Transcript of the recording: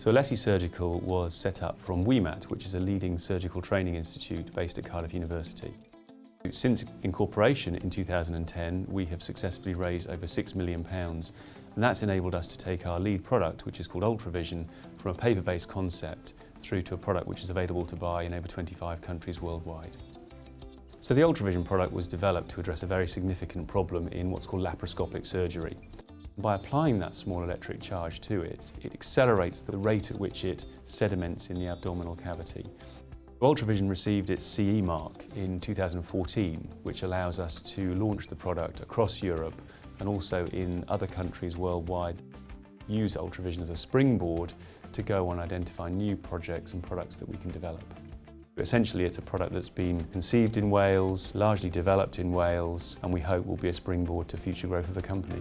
So Alesi Surgical was set up from WIMAT, which is a leading surgical training institute based at Cardiff University. Since incorporation in 2010, we have successfully raised over £6 million and that's enabled us to take our lead product, which is called Ultravision, from a paper-based concept through to a product which is available to buy in over 25 countries worldwide. So the Ultravision product was developed to address a very significant problem in what's called laparoscopic surgery. By applying that small electric charge to it, it accelerates the rate at which it sediments in the abdominal cavity. Ultravision received its CE mark in 2014, which allows us to launch the product across Europe and also in other countries worldwide. Use Ultravision as a springboard to go on identify new projects and products that we can develop. But essentially it's a product that's been conceived in Wales, largely developed in Wales, and we hope will be a springboard to future growth of the company.